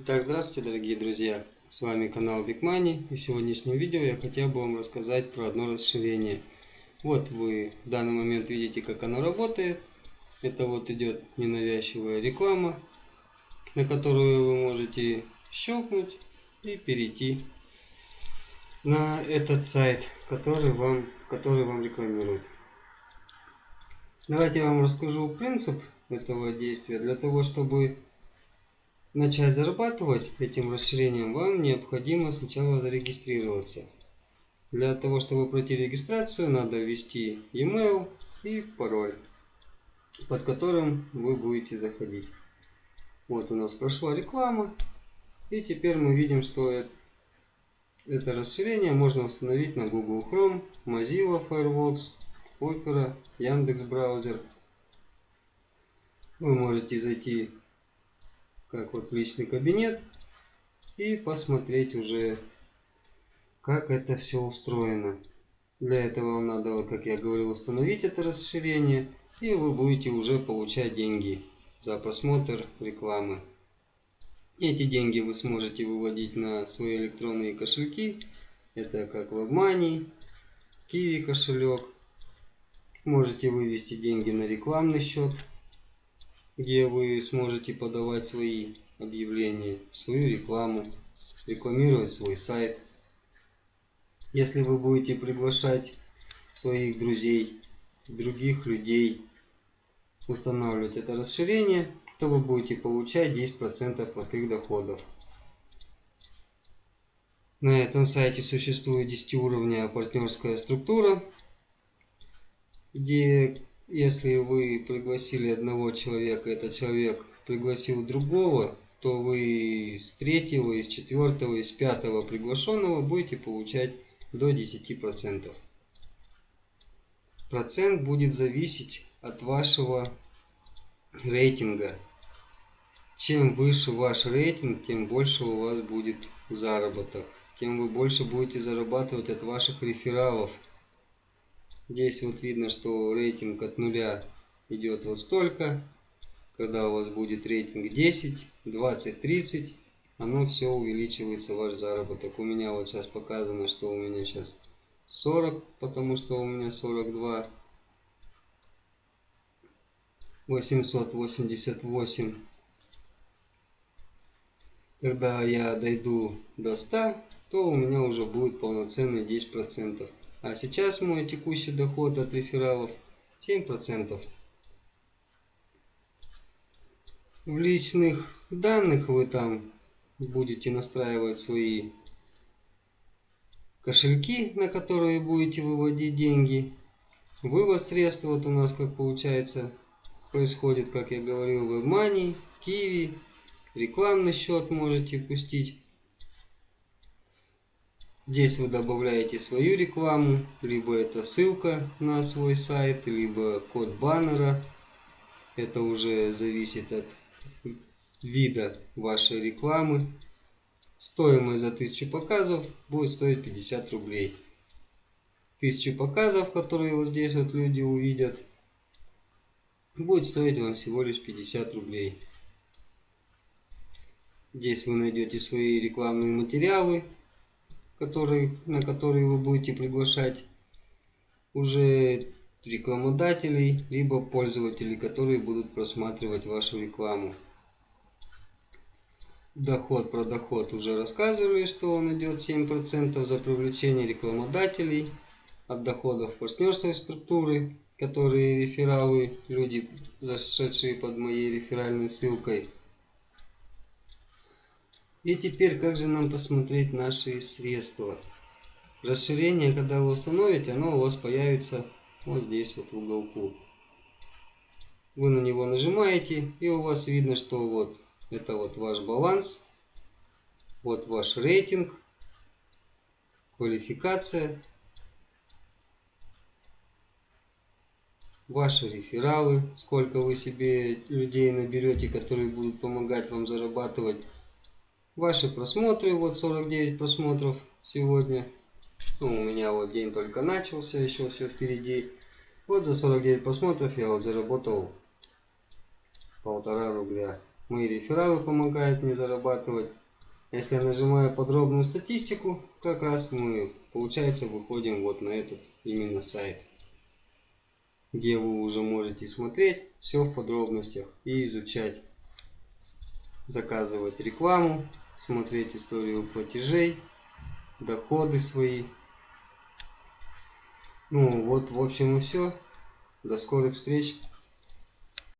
Итак, здравствуйте, дорогие друзья! С вами канал Big Money и в сегодняшнем видео я хотел бы вам рассказать про одно расширение. Вот вы в данный момент видите, как оно работает. Это вот идет ненавязчивая реклама, на которую вы можете щелкнуть и перейти на этот сайт, который вам, который вам рекламируют. Давайте я вам расскажу принцип этого действия. Для того, чтобы начать зарабатывать этим расширением, вам необходимо сначала зарегистрироваться. Для того, чтобы пройти регистрацию, надо ввести email и пароль, под которым вы будете заходить. Вот у нас прошла реклама. И теперь мы видим, что это расширение можно установить на Google Chrome, Mozilla Firefox, Opera, Яндекс браузер. Вы можете зайти как вот личный кабинет и посмотреть уже как это все устроено. Для этого вам надо, как я говорил, установить это расширение и вы будете уже получать деньги за просмотр рекламы. Эти деньги вы сможете выводить на свои электронные кошельки. Это как WebMoney, Kiwi кошелек. Можете вывести деньги на рекламный счет где вы сможете подавать свои объявления, свою рекламу, рекламировать свой сайт. Если вы будете приглашать своих друзей, других людей, устанавливать это расширение, то вы будете получать 10% от их доходов. На этом сайте существует 10 уровня партнерская структура, где если вы пригласили одного человека, этот человек пригласил другого, то вы из третьего, из четвертого, из пятого приглашенного будете получать до 10%. Процент будет зависеть от вашего рейтинга. Чем выше ваш рейтинг, тем больше у вас будет заработок. Тем вы больше будете зарабатывать от ваших рефералов. Здесь вот видно, что рейтинг от нуля идет вот столько. Когда у вас будет рейтинг 10, 20, 30, оно все увеличивается, ваш заработок. У меня вот сейчас показано, что у меня сейчас 40, потому что у меня 42. 888. Когда я дойду до 100, то у меня уже будет полноценный 10%. А сейчас мой текущий доход от рефералов 7%. В личных данных вы там будете настраивать свои кошельки, на которые будете выводить деньги. Вывод средств вот у нас как получается происходит, как я говорил, WebMoney, Kiwi, рекламный счет можете пустить. Здесь вы добавляете свою рекламу, либо это ссылка на свой сайт, либо код баннера. Это уже зависит от вида вашей рекламы. Стоимость за 1000 показов будет стоить 50 рублей. 1000 показов, которые вот здесь вот люди увидят, будет стоить вам всего лишь 50 рублей. Здесь вы найдете свои рекламные материалы, который, на которые вы будете приглашать уже рекламодателей, либо пользователей, которые будут просматривать вашу рекламу. Доход про доход уже рассказывали, что он идет 7% за привлечение рекламодателей от доходов партнерской структуры, которые рефералы, люди, зашедшие под моей реферальной ссылкой – и теперь, как же нам посмотреть наши средства? Расширение, когда вы установите, оно у вас появится вот здесь вот в уголку. Вы на него нажимаете, и у вас видно, что вот это вот ваш баланс, вот ваш рейтинг, квалификация, ваши рефералы, сколько вы себе людей наберете, которые будут помогать вам зарабатывать Ваши просмотры, вот 49 просмотров сегодня. Ну, у меня вот день только начался, еще все впереди. Вот за 49 просмотров я вот заработал полтора рубля. Мои рефералы помогают мне зарабатывать. Если я нажимаю подробную статистику, как раз мы, получается, выходим вот на этот именно сайт, где вы уже можете смотреть все в подробностях и изучать, заказывать рекламу, смотреть историю платежей, доходы свои. Ну вот, в общем и все. До скорых встреч.